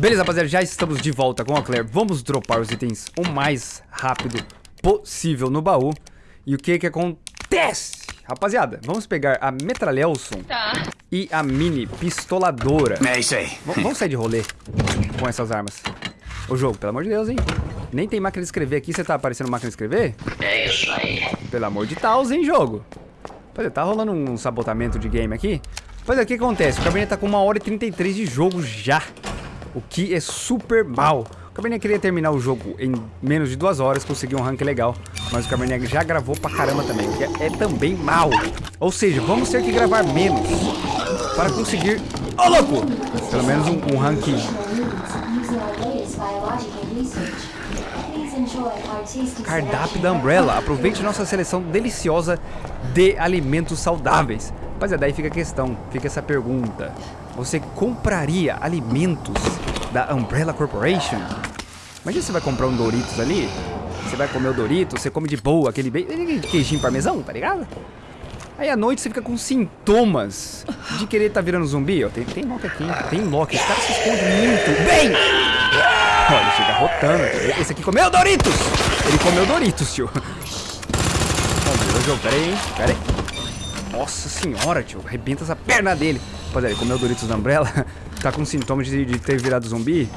Beleza, rapaziada, já estamos de volta com a Claire. Vamos dropar os itens o mais rápido possível no baú. E o que que acontece? Rapaziada, vamos pegar a Metralhelson Tá. e a Mini Pistoladora. É isso aí. V vamos sair de rolê com essas armas. Ô jogo, pelo amor de Deus, hein? Nem tem máquina de escrever aqui, você tá aparecendo máquina de escrever? É isso aí. Pelo amor de Deus, hein, jogo? Pois é, tá rolando um sabotamento de game aqui. Pois é, o que acontece? O Cabernet tá com 1 hora e 33 de jogo já. O que é super mal. O Cabernet queria terminar o jogo em menos de duas horas, conseguir um rank legal. Mas o Cabernet já gravou pra caramba também, que é, é também mal. Ou seja, vamos ter que gravar menos para conseguir... Ô, louco! Pelo menos um, um rank Cardápio da Umbrella. Aproveite nossa seleção deliciosa de alimentos saudáveis. Rapaziada, daí fica a questão, fica essa pergunta. Você compraria alimentos da Umbrella Corporation? Imagina você vai comprar um Doritos ali, você vai comer o Doritos, você come de boa, aquele queijinho parmesão, tá ligado? Aí à noite você fica com sintomas de querer tá virando zumbi. Ó, tem, tem Loki aqui, tem Loki. Esse cara se esconde muito bem. Olha, chega rotando. Esse aqui comeu Doritos! Ele comeu Doritos, tio. Vamos ver o jogo. Pera aí, hein? Pera aí. Nossa senhora, tio. Arrebenta essa perna dele. Rapaziada, ele comeu Doritos da Umbrella. tá com sintomas de, de ter virado zumbi.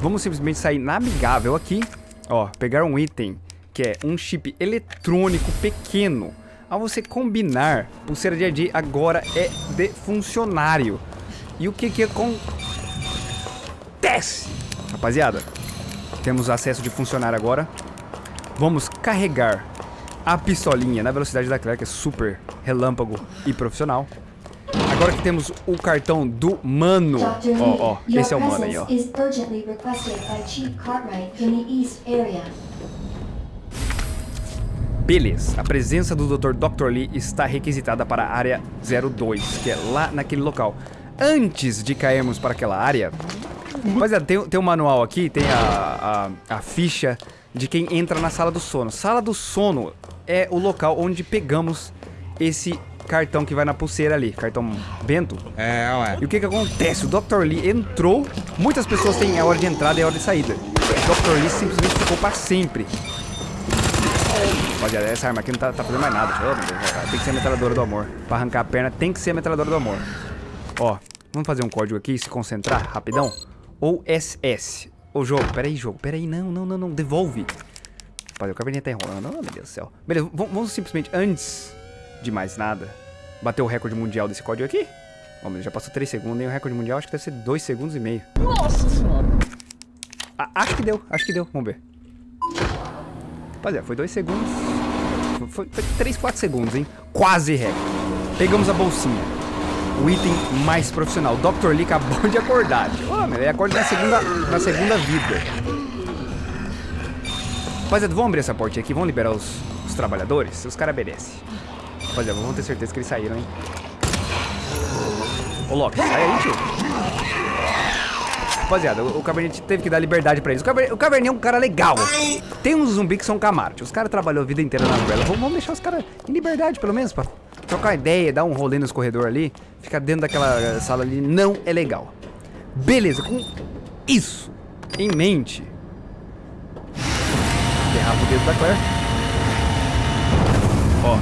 Vamos simplesmente sair na amigável aqui. Ó, pegar um item que é um chip eletrônico pequeno. Ao você combinar, pulseira de AD agora é de funcionário. E o que que acontece? Rapaziada, temos acesso de funcionário agora. Vamos carregar a pistolinha na velocidade da Claire, que é super relâmpago e profissional. Agora que temos o cartão do mano. Ó, ó, your esse é o mano aí, ó. Beleza, a presença do Dr. Dr. Lee está requisitada para a área 02, que é lá naquele local. Antes de cairmos para aquela área, rapaziada, tem, tem um manual aqui, tem a, a, a ficha de quem entra na sala do sono. Sala do sono é o local onde pegamos esse cartão que vai na pulseira ali, cartão Bento. É, ué. E o que que acontece? O Dr. Lee entrou, muitas pessoas têm a hora de entrada e a hora de saída. O Dr. Lee simplesmente ficou para sempre. Rapaziada, essa arma aqui não tá, tá fazendo mais nada. Oh, tem que ser a metralhadora do amor. Pra arrancar a perna, tem que ser a metralhadora do amor. Ó, vamos fazer um código aqui, se concentrar, rapidão. Ou SS. Ô, jogo, peraí, jogo, peraí, não, não, não, não, devolve. Rapaziada, o caverninha tá enrolando, oh, meu Deus do céu. Beleza, vamos, simplesmente, antes de mais nada, bater o recorde mundial desse código aqui. Ó, mas já passou 3 segundos, nem o recorde mundial acho que deve ser 2 segundos e meio. Nossa senhora. Ah, acho que deu, acho que deu. Vamos ver. Rapaziada, foi 2 segundos. Foi, foi 3, 4 segundos, hein? Quase recorde. Pegamos a bolsinha. O item mais profissional. Dr. Lee acabou de acordar. Ô, meu, ele acorda na segunda, na segunda vida. Rapaziada, vamos abrir essa porta aqui. Vamos liberar os, os trabalhadores. Os caras merecem. Rapaziada, vamos ter certeza que eles saíram, hein? Ô, Loki, sai aí, tio. Rapaziada, o, o teve que dar liberdade pra eles. O Cabernet, o é um cara legal. Tem uns zumbi que são Camaro. Os caras trabalhou a vida inteira na Umbrella. Vamos, vamos deixar os caras em liberdade, pelo menos, pra trocar uma ideia, dar um rolê nos corredores ali. Ficar dentro daquela sala ali não é legal. Beleza, com isso em mente. Derrava o dedo da Claire. Ó.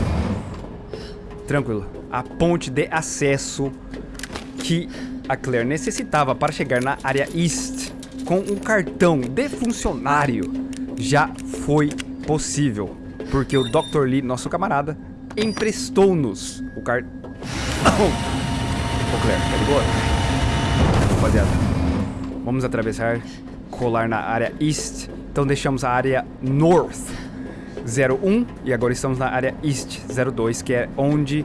Tranquilo. A ponte de acesso que a Claire necessitava para chegar na área East com um cartão de funcionário já foi possível. Porque o Dr. Lee, nosso camarada, emprestou-nos o cartão. Ô Claire, tá de boa? Rapaziada, vamos atravessar, colar na área East. Então deixamos a área North 01 e agora estamos na área East 02, que é onde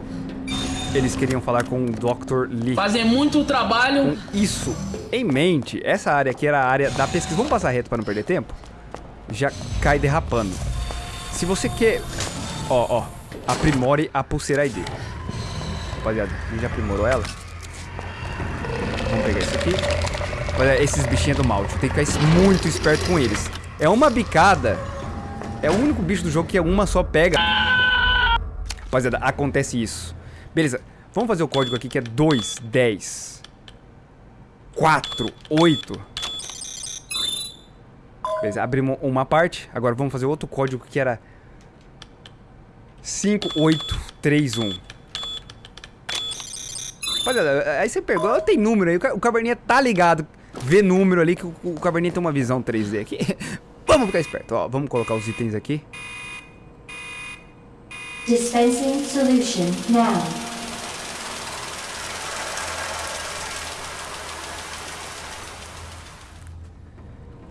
eles queriam falar com o Dr. Lee. Fazem muito trabalho. Com isso em mente, essa área aqui era a área da pesquisa. Vamos passar reto para não perder tempo? Já cai derrapando. Se você quer... Ó, ó. Aprimore a pulseira ID. Rapaziada, a gente já aprimorou ela. Vamos pegar isso aqui. Olha, esses bichinhos do mal. Tem que ficar muito esperto com eles. É uma bicada. É o único bicho do jogo que é uma só pega. Rapaziada, acontece isso. Beleza, vamos fazer o código aqui que é 2, 10, 4, 8. Beleza, abrimos uma parte. Agora vamos fazer outro código que era 5831. Rapaziada, aí você pegou, tem número aí, o ca- o caverninha tá ligado. Vê número ali que o, o caverninha tem uma visão 3D aqui. vamos ficar esperto, ó. Vamos colocar os itens aqui. Dispensing solution now.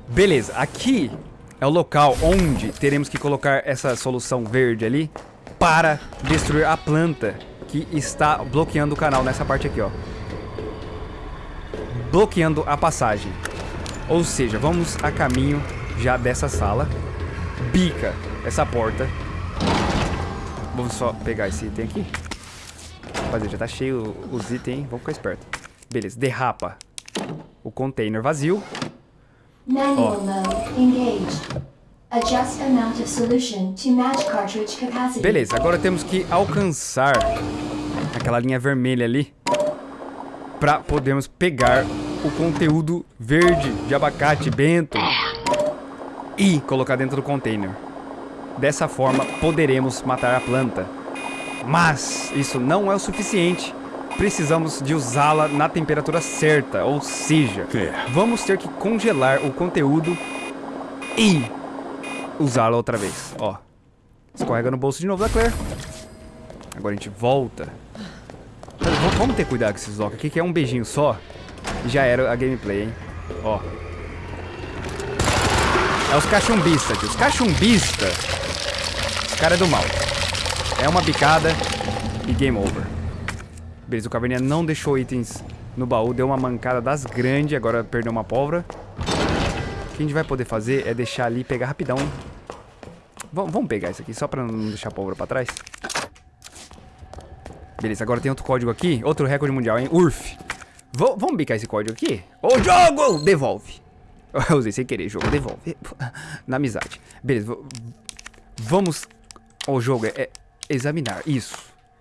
Beleza, aqui é o local onde teremos que colocar essa solução verde ali para destruir a planta que está bloqueando o canal nessa parte aqui, ó. Bloqueando a passagem. Ou seja, vamos a caminho já dessa sala. Bica essa porta. Vamos só pegar esse item aqui. Rapaziada, já tá cheio os itens, hein? Vamos ficar esperto. Beleza, derrapa o container vazio. Manual mode engaged. Adjust amount of solution to match cartridge capacity. Beleza, agora temos que alcançar aquela linha vermelha ali para podermos pegar o conteúdo verde de abacate bento e colocar dentro do container. Dessa forma poderemos matar a planta. Mas isso não é o suficiente. Precisamos de usá-la na temperatura certa, ou seja, vamos ter que congelar o conteúdo e usá-la outra vez. Ó, escorrega no bolso de novo da Claire. Agora a gente volta. Vamos ter cuidado com esses locks aqui, que é um beijinho só. E já era a gameplay, hein? Ó. É os cachumbistas, tio. Os cachumbistas. Os caras é do mal. É uma bicada e game over. Beleza, o Caverninha não deixou itens no baú, deu uma mancada das grandes, agora perdeu uma pólvora. Que a gente vai poder fazer é deixar ali pegar rapidão. Vamos, vamos pegar isso aqui, só pra não deixar a pólvora pra trás. Beleza, agora tem outro código aqui, outro recorde mundial, hein? URF. V vamos bicar esse código aqui? Ô, jogo! Devolve. Eu usei sem querer, jogo, devolve. Na amizade. Beleza, v- vamos... O jogo é, é examinar, isso.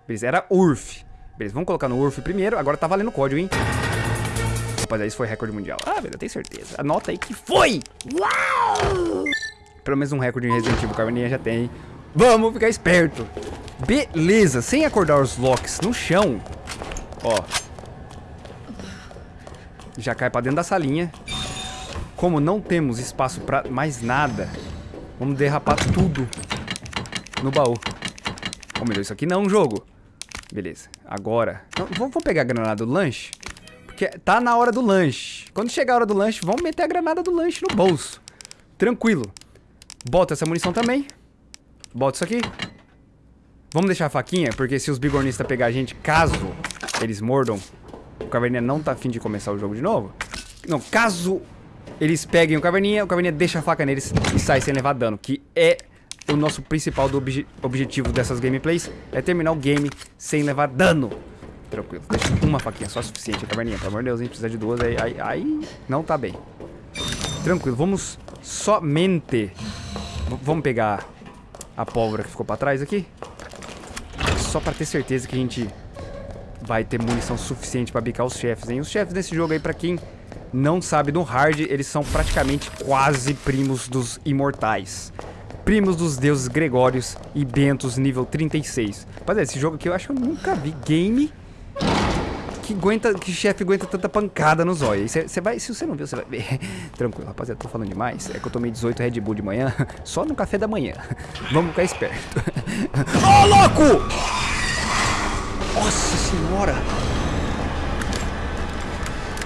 Beleza, era URF. Beleza, vamos colocar no URF primeiro, agora tá valendo o código, hein? Rapaziada, isso foi recorde mundial. Ah, beleza, eu tenho certeza. Anota aí que foi! Uau! Pelo menos um recorde em Resident Evil Carmeninha já tem. Vamos ficar esperto. Beleza, sem acordar os locks no chão. Ó. Já cai pra dentro da salinha. Como não temos espaço pra mais nada, vamos derrapar tudo no baú. Meu Deus, isso aqui não é um jogo. Beleza, agora... Não, vamos vamos pegar a granada do lanche? Porque tá na hora do lanche. Quando chegar a hora do lanche, vamos meter a granada do lanche no bolso. Tranquilo. Bota essa munição também. Bota isso aqui. Vamos deixar a faquinha, porque se os bigornistas pegar a gente, caso eles mordam, o Caverninha não tá afim de começar o jogo de novo. Não, caso eles peguem o Caverninha, o Caverninha deixa a faca neles e sai sem levar dano, que é o nosso principal obje- objetivo dessas gameplays, é terminar o game sem levar dano. Tranquilo, deixa uma faquinha só é suficiente, Caverninha, pelo amor de Deus, hein, precisa de duas, aí, aí, aí não tá bem. Tranquilo, vamos somente... v- Vamos pegar a pólvora que ficou pra trás aqui. Só pra ter certeza que a gente vai ter munição suficiente pra bicar os chefes, hein? Os chefes desse jogo aí, pra quem não sabe, no hard, eles são praticamente quase primos dos imortais. Primos dos deuses Gregórios e Bentos nível 36. Rapaziada, esse jogo aqui eu acho que eu nunca vi game que aguenta, que chefe aguenta tanta pancada no zóio. Você vai, se você não viu, você vai ver. Tranquilo, rapaziada, tô falando demais. É que eu tomei 18 Red Bull de manhã, só no café da manhã. Vamos ficar esperto. Ô, louco! Nossa senhora!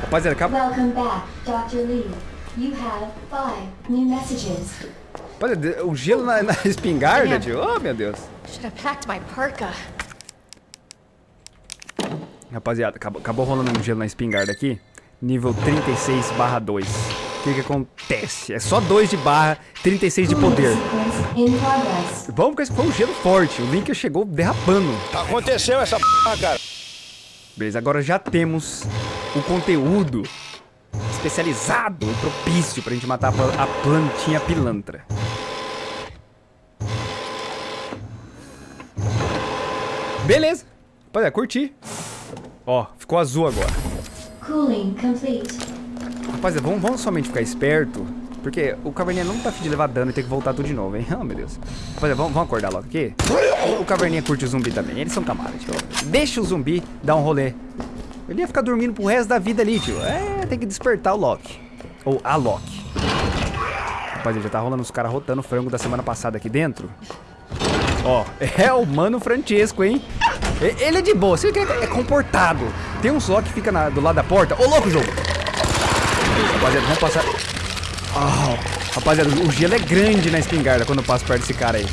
Rapaziada, acaba... Welcome back, Dr. Lee. You have five new messages. Rapaziada, o gelo na, na espingarda, tio. Oh, meu Deus. Should have packed my parka. Rapaziada, acabou, acabou rolando um gelo na espingarda aqui. Nível 36 barra 2. O que que acontece? É só 2 de barra, 36 de poder. Vamos com esse foi um gelo forte. O Link chegou derrapando. Aconteceu essa porra, cara. Beleza, agora já temos o conteúdo especializado e propício pra gente matar a plantinha pilantra. Beleza. Rapaziada, curti. Ó, ficou azul agora. Cooling complete. Rapaziada, vamos, vamos somente ficar esperto Porque o Caverninha não tá afim de levar dano e ter que voltar tudo de novo, hein? Oh, meu Deus. Rapaziada, vamos, vamos acordar logo aqui. O Caverninha curte o zumbi também. Eles são camaradas, tio. Deixa o zumbi dar um rolê. Ele ia ficar dormindo pro resto da vida ali, tio. É, tem que despertar o Loki. Ou a Loki. Rapaziada, já tá rolando os caras rotando o frango da semana passada aqui dentro. Ó, é o Mano Francesco, hein? Ele é de boa, você que é comportado. Tem uns Loki que fica na- do lado da porta. Ô, louco, jogo! Rapaziada, vamos passar... Ah, rapaziada, o gelo é grande na espingarda quando eu passo perto desse cara aí.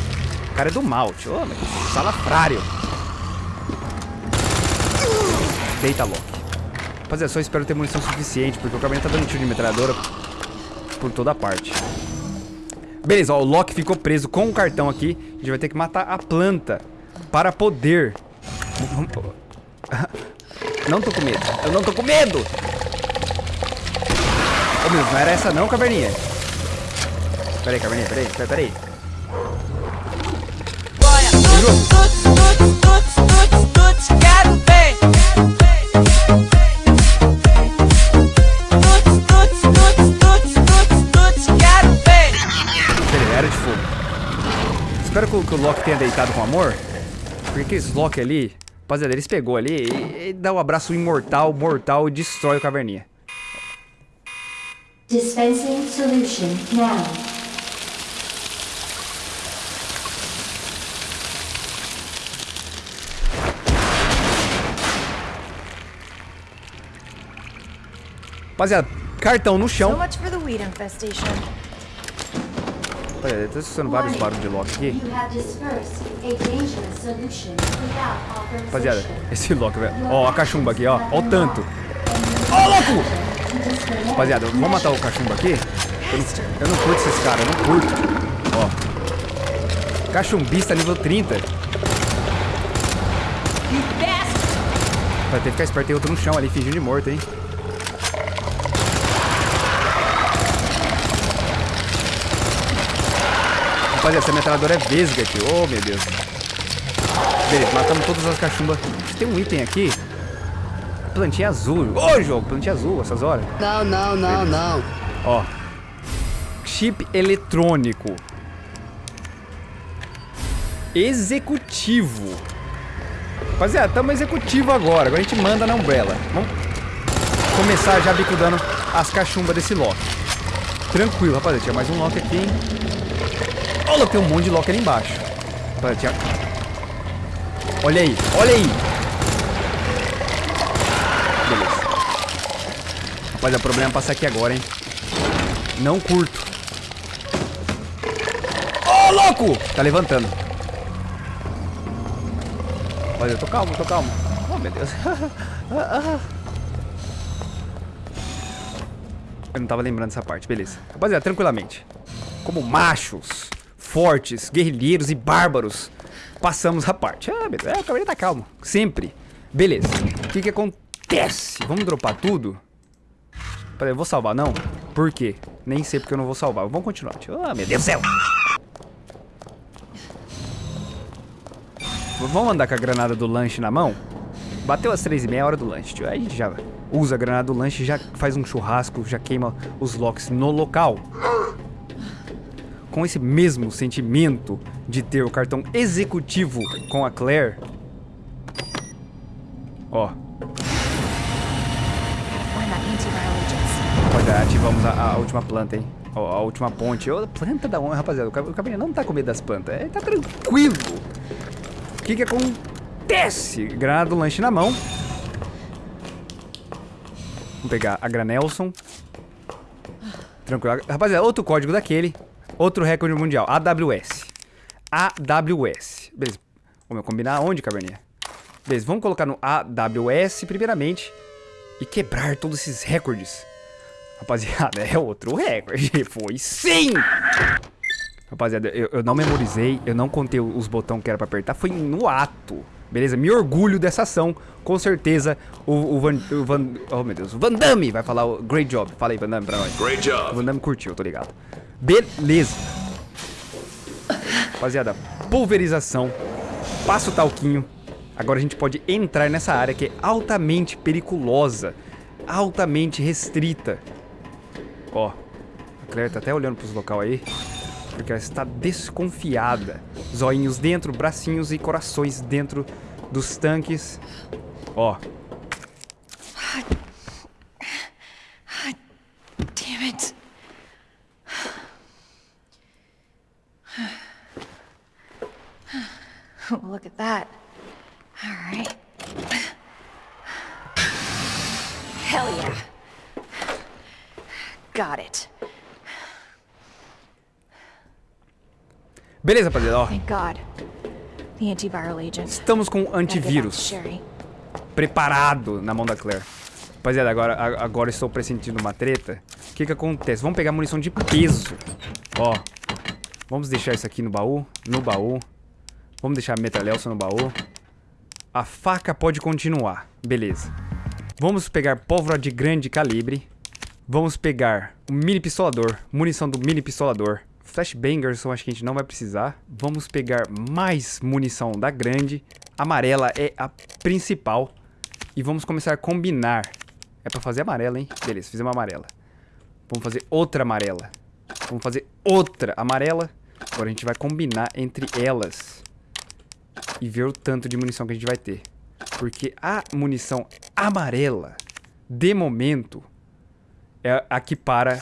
O cara é do mal, tio. Ô, mas que salafrário. Deita, Loki. Rapaziada, só espero ter munição suficiente, porque o caminhão tá dando tiro de metralhadora por toda parte. Beleza, ó, o Loki ficou preso com o cartão aqui. A gente vai ter que matar a planta para poder... Não tô com medo. Eu não tô com medo! Ô, meu, não era essa não, caverninha. Peraí, caverninha, peraí, peraí, peraí. Era de fogo. Espero que o Loki tenha deitado com amor. Porque aqueles Loki ali, rapaziada, eles pegou ali e, e dá um abraço imortal, mortal e destrói o caverninha. Dispensing solution now. Rapaziada, cartão no So chão. much for the weed infestation. Rapaziada, tá escutando vários barulhos de Loki aqui. Rapaziada, esse Loki, velho. Ó, a cachumba aqui, ó. Ó o tanto. Ó, louco! Rapaziada, vamos matar o cachumba aqui? Eu não, eu não curto esses caras, eu não curto. Ó. Cachumbista nível 30. Vai ter que ficar esperto, tem outro no chão ali, fingindo de morto, hein? Rapaziada, essa metralhadora é vesga aqui. Oh, meu Deus. Beleza, matamos todas as cachumbas. Tem um item aqui. Plantinha azul. Ô, jogo, plantinha azul, essas horas. Não, não, não, não. Ó. Chip eletrônico. Executivo. Rapaziada, estamos executivo agora. Agora a gente manda na Umbrella. Vamos começar já bicudando as cachumbas desse Loki. Tranquilo, rapaziada. Tinha mais um Loki aqui, hein? Olha, tem um monte de Loki ali embaixo. Olha aí, olha aí. Beleza. Rapaziada, o problema é passar aqui agora, hein? Não curto. Ô, louco! Tá levantando. Olha, eu tô calmo, tô calmo. Oh, meu Deus. Eu não tava lembrando dessa parte, beleza. Rapaziada, tranquilamente. Como machos, fortes, guerrilheiros e bárbaros, passamos a parte. Ah. É, o cavaleiro tá calmo. Sempre. Beleza. O que que acontece? Vamos dropar tudo? Peraí, eu vou salvar, não? Por quê? Nem sei porque eu não vou salvar. Vamos continuar. Ah, meu Deus do céu. Vamos andar com a granada do lanche na mão? Bateu as três e meia, é hora do lanche, tio. Aí a gente já usa a granada do lanche, já faz um churrasco, já queima os locks no local. Com esse mesmo sentimento de ter o cartão executivo com a Claire. Ó. Rapaziada, ativamos a, a última planta, hein? Ó, a última ponte. Ô, planta da onde, rapaziada? O cab- o caminhão não tá com medo das plantas. É, tá tranquilo. O que que acontece? Granada do lanche na mão. Vamos pegar a Granelson. Tranquilo. Rapaziada, outro código daquele. Outro recorde mundial. AWS. AWS. Beleza. Vamos combinar onde, caverninha? Beleza, vamos colocar no AWS primeiramente. E quebrar todos esses recordes. Rapaziada, é outro recorde. Foi sim! Rapaziada, eu, eu não memorizei, eu não contei os botões que era pra apertar, foi no ato. Beleza? Me orgulho dessa ação. Com certeza, o, o Van, o Van... Oh, meu Deus. O Van Damme vai falar o great job. Fala aí, Van Damme, pra nós. Great job. O Van Damme curtiu, tô ligado. Beleza. Rapaziada, pulverização. Passa o talquinho. Agora a gente pode entrar nessa área que é altamente periculosa. Altamente restrita. Ó. A Claire tá até olhando pros local aí. Porque ela está desconfiada. Zoinhos dentro, bracinhos e corações dentro dos tanques. Ó, Damn it. Look at that. Beleza, rapaziada, ó. Thank God. The antiviral agent. Estamos com antivírus preparado na mão da Claire. Rapaziada, agora, agora estou pressentindo uma treta. O que que acontece? Vamos pegar munição de peso. Ó. Vamos deixar isso aqui no baú. No baú. Vamos deixar a metralhelsa no baú. A faca pode continuar. Beleza. Vamos pegar pólvora de grande calibre. Vamos pegar o mini pistolador. Munição do mini pistolador. Flashbangers, acho que a gente não vai precisar. Vamos pegar mais munição da grande. Amarela é a principal. E vamos começar a combinar. É pra fazer amarela, hein? Beleza, fizemos amarela. Vamos fazer outra amarela. Vamos fazer outra amarela. Agora a gente vai combinar entre elas. E ver o tanto de munição que a gente vai ter. Porque a munição amarela, de momento, é a que para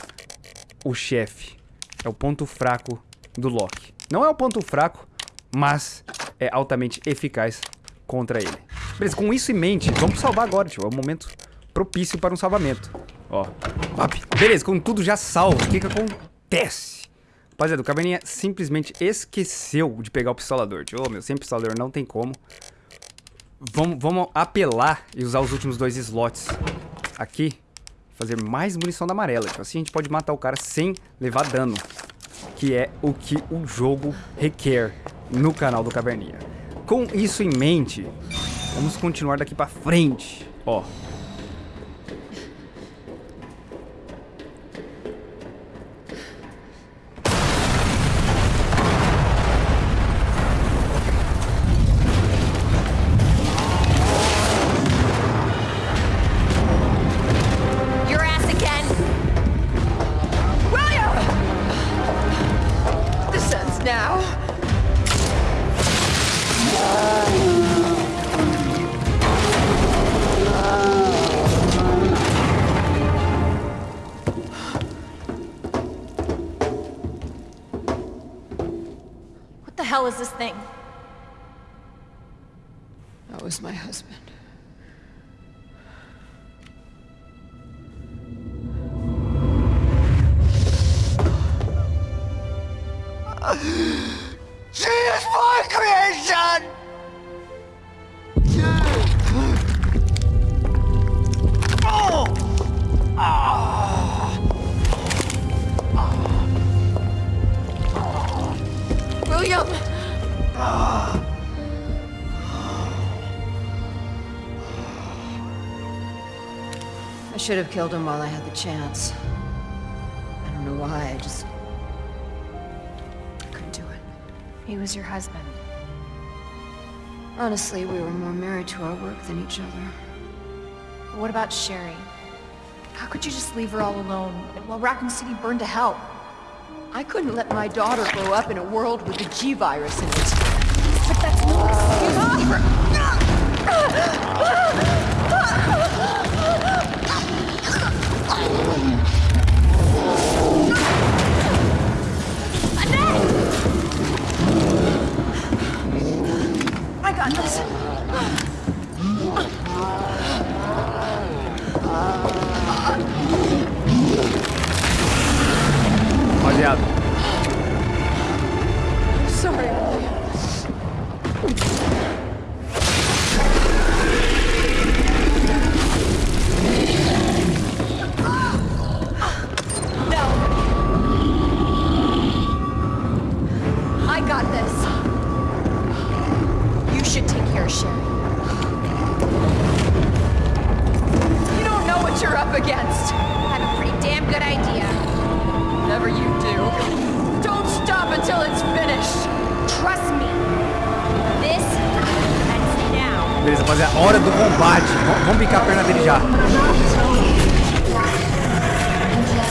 o chefe. É o ponto fraco do Loki. Não é o ponto fraco, mas é altamente eficaz contra ele. Beleza, com isso em mente, vamos salvar agora, tio. É o momento propício para um salvamento. Ó. Up. Beleza, com tudo já salvo, o que que acontece? Rapaziada, o Caverninha simplesmente esqueceu de pegar o pistolador, tio. Ô, meu, sem pistolador não tem como. Vamos, vamos apelar e usar os últimos dois slots aqui. Fazer mais munição da amarela. Tipo assim a gente pode matar o cara sem levar dano. Que é o que o jogo requer no canal do Caverninha. Com isso em mente, vamos continuar daqui pra frente. Ó. She is my creation! William! I should have killed him while I had the chance. I don't know why, I just... He was your husband. Honestly, we were more married to our work than each other. But what about Sherry? How could you just leave her all alone while Raccoon City burned to hell? I couldn't let my daughter grow up in a world with the G-virus in it. But that's no excuse for... I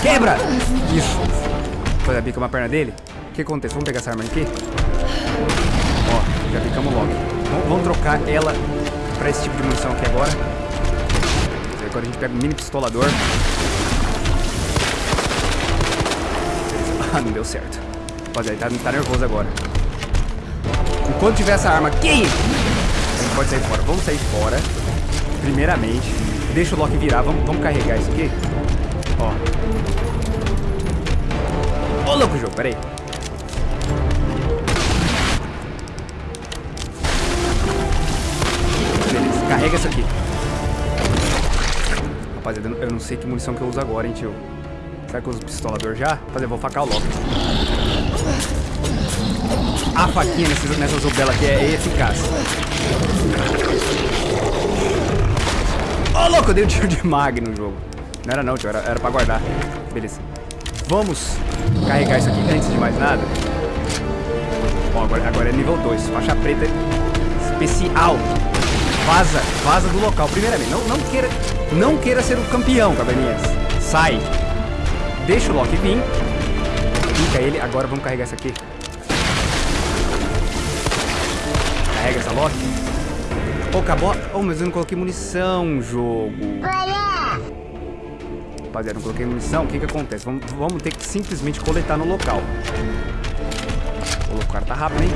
Quebra! Isso. Foi bica uma perna dele. O que acontece? Vamos pegar essa arma aqui. Ó, já picamos logo. Vamos, vamos trocar ela pra esse tipo de munição aqui agora. Agora a gente pega o mini pistolador. Ah, não deu certo. Rapaziada, ele tá, tá nervoso agora. Enquanto tiver essa arma aqui, a gente pode sair fora. Vamos sair fora. Primeiramente. Deixa o Loki virar. Vamos, vamos carregar isso aqui. Ó. Ô, louco jogo, peraí. Beleza, carrega isso aqui. Rapaziada, eu não sei que munição que eu uso agora, hein, tio. Será que eu uso pistolador já? Rapaziada, vou facar o Loki. A faquinha nessa, nessa Zubela aqui é eficaz. Ô, oh, louco, eu dei um tiro de mag no jogo. Não era não, tio, era, era pra guardar. Beleza. Vamos carregar isso aqui antes de mais nada. Bom, agora, agora é nível 2. Faixa preta especial. Vaza, vaza do local. Primeiramente, não, não, queira, não queira ser o campeão, caverninhas. Sai. Deixa o Loki vir. Fica ele. Agora vamos carregar isso aqui. Carrega essa Loki. Oh, acabou. Oh, mas eu não coloquei munição, jogo. Rapaziada, não coloquei munição. O que que acontece? Vamos, vamos ter que simplesmente coletar no local. O cara tá rápido, hein?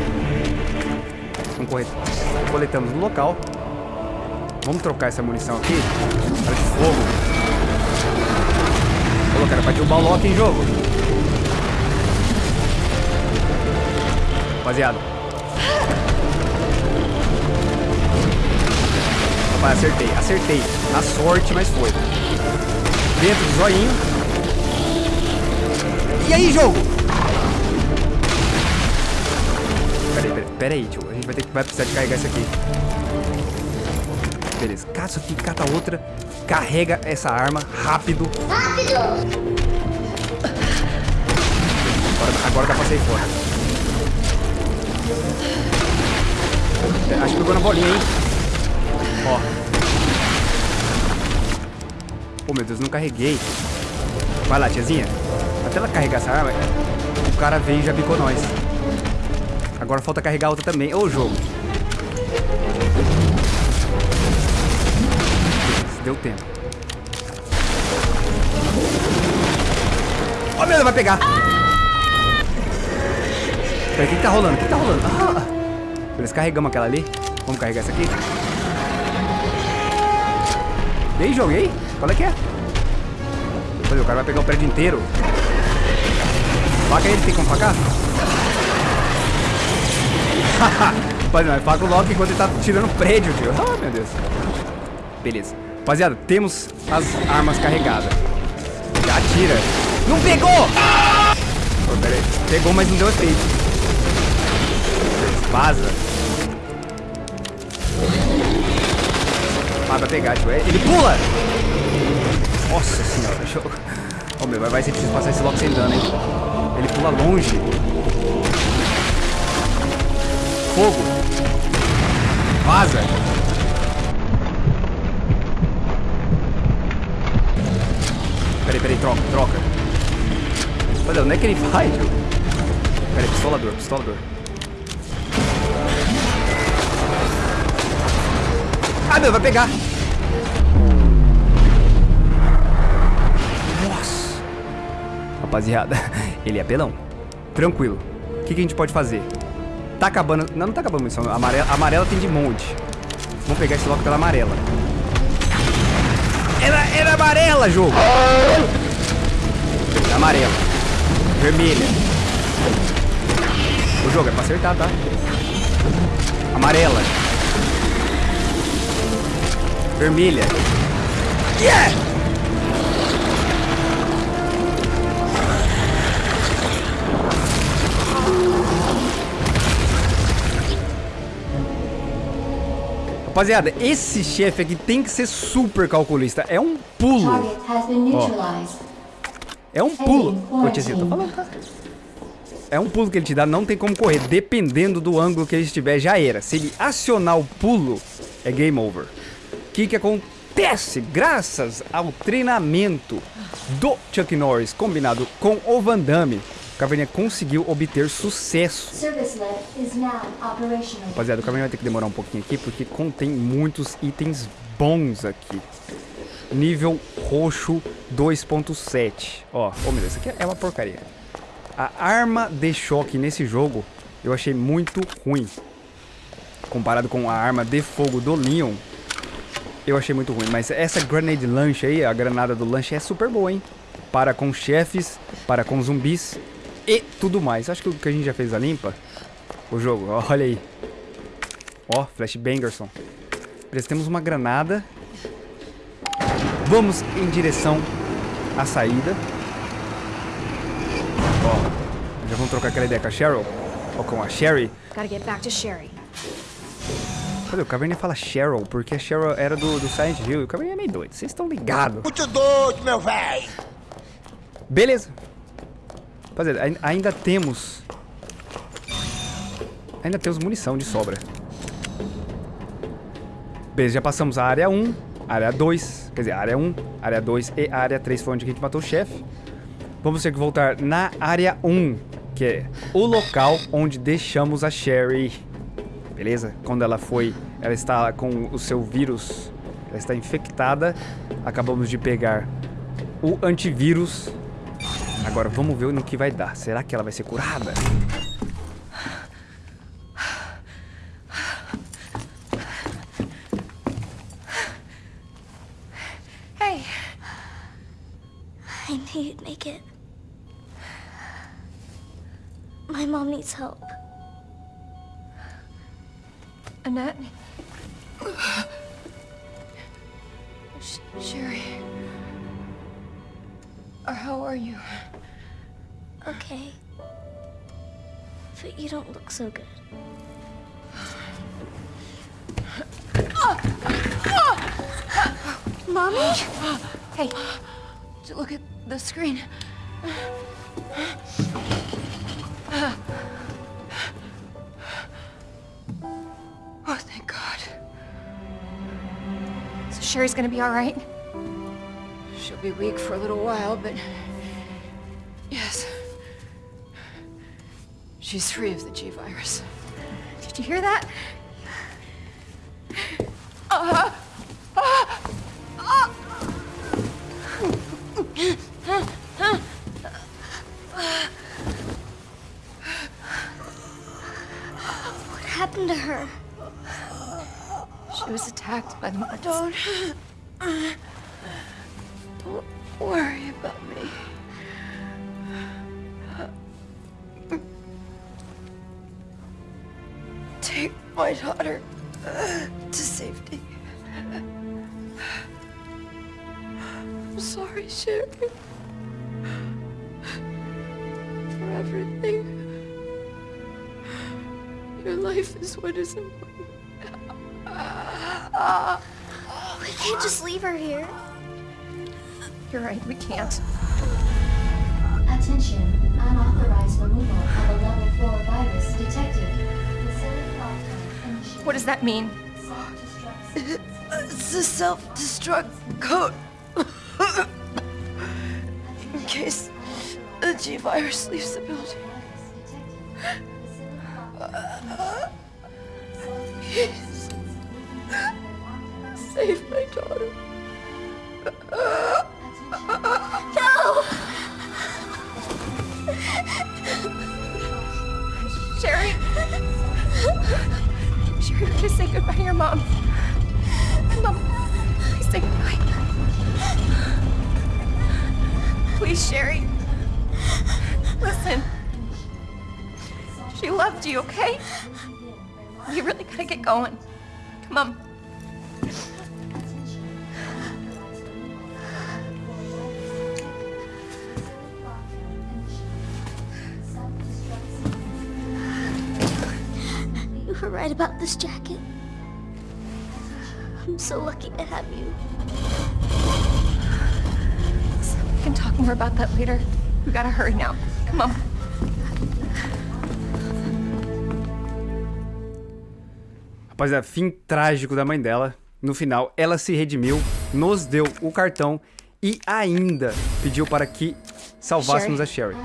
Vamos correr. Coletamos no local. Vamos trocar essa munição aqui. Para de fogo. Cara, pra derrubar o Loki em jogo. Rapaziada. Rapaz, acertei, acertei. Na sorte, mas foi. Dentro do zoinho. E aí, jogo? Peraí, peraí, peraí, tio. A gente vai, ter, vai precisar de carregar isso aqui. Beleza, cata isso aqui, cata outra. Carrega essa arma rápido. Rápido! Agora, agora dá pra sair fora. Acho que pegou na bolinha, hein? Ó. Oh, meu Deus, não carreguei. Vai lá, tiazinha. Até ela carregar essa arma, o cara veio e já picou nós. Agora falta carregar outra também. Ô, jogo. Deu tempo. Ó, oh, meu Deus, vai pegar. Peraí, o que, tá rolando? O que tá rolando? Ah. Beleza, carregamos aquela ali. Vamos carregar essa aqui. E aí, joguei? Qual é que é? Olha, o cara vai pegar o prédio inteiro. Faca ele, tem como facar? Rapaziada, mas faca o Loki enquanto ele tá tirando o prédio, tio. Ah, meu Deus. Beleza. Rapaziada, temos as armas carregadas. Já atira. Não pegou! Oh, pera aí. Pegou, mas não deu efeito. Vaza. Ah, vai pegar, tio. Ele pula! Nossa senhora, deixa eu... Oh, meu, vai ser preciso passar esse logo sem dano, hein? Ele pula longe. Fogo. Vaza. Peraí, peraí, troca, troca. Olha, onde é que ele vai, tio? Peraí, pistolador, pistolador. Ah, meu, vai pegar. Rapaziada, ele é pelão. Tranquilo. O que, que a gente pode fazer? Tá acabando... Não, não tá acabando a missão. Amarela, amarela tem de monte. Vamos pegar esse logo pela amarela. Era, era amarela, jogo. Amarela. Vermelha. O jogo é pra acertar, tá? Amarela. Vermelha. Yeah! Rapaziada, esse chefe aqui tem que ser super calculista. É um pulo. Ó. É um pulo. Ô, tiazinha, falando, tá? É um pulo que ele te dá, não tem como correr. Dependendo do ângulo que ele estiver, já era. Se ele acionar o pulo, é game over. O que que acontece? Graças ao treinamento do Chuck Norris combinado com o Van Damme, Caverninha conseguiu obter sucesso. Rapaziada, o Caverninha vai ter que demorar um pouquinho aqui porque contém muitos itens bons aqui. Nível roxo 2.7. Ó, ô meu Deus, isso aqui é uma porcaria. A arma de choque nesse jogo eu achei muito ruim. Comparado com a arma de fogo do Leon, eu achei muito ruim. Mas essa grenade launch aí, a granada do lanche é super boa, hein? Para com chefes, para com zumbis e tudo mais. Acho que o que a gente já fez a limpa, o jogo, olha aí. Ó, flashbangerson. Beleza, temos uma granada. Vamos em direção à saída. Ó, já vamos trocar aquela ideia com a Cheryl. Ou com a Sherry. Gotta get back to Sherry. Cadê? O Caverninha fala Cheryl, porque a Cheryl era do, do Silent Hill. E o Caverninha é meio doido. Vocês estão ligados. Muito doido, meu velho. Beleza. Rapaziada, ai- ainda temos... Ainda temos munição de sobra. Beleza, já passamos a área 1, área 2, quer dizer, área 1, área 2 e área 3 foi onde a gente matou o chefe. Vamos ter que voltar na área 1, que é o local onde deixamos a Sherry. Beleza? Quando ela foi, ela está com o seu vírus, ela está infectada. Acabamos de pegar o antivírus. Agora vamos ver no que vai dar. Será que ela vai ser curada? Hey, I knew you'd make it. My mom needs help. Annette. Sh- Sherry. Or how are you? Okay. But you don't look so good. Mommy? Hey, look at the screen. Oh, thank God. So Sherry's gonna be all right? Be weak for a little while, but... Yes. She's free of the G-Virus. Did you hear that? What happened to her? She was attacked by the. Don't life is what is important. We can't just leave her here. You're right, we can't. Attention, unauthorized removal of a level 4 virus detected. Facility lockdown initiated. What does that mean? Self-destruct It's a self-destruct code. In case the G-Virus leaves the building. Please. Save my daughter. No! Sherry! Sherry, we're say goodbye to your mom. Mom, please say goodbye. Please, Sherry. Listen. She loved you, okay? You really gotta get going. Come on. You were right about this jacket. I'm so lucky to have you. We can talk more about that later. We gotta hurry now. Come on. Rapaziada, fim trágico da mãe dela. No final, ela se redimiu, nos deu o cartão e ainda pediu para que salvássemos a Sherry.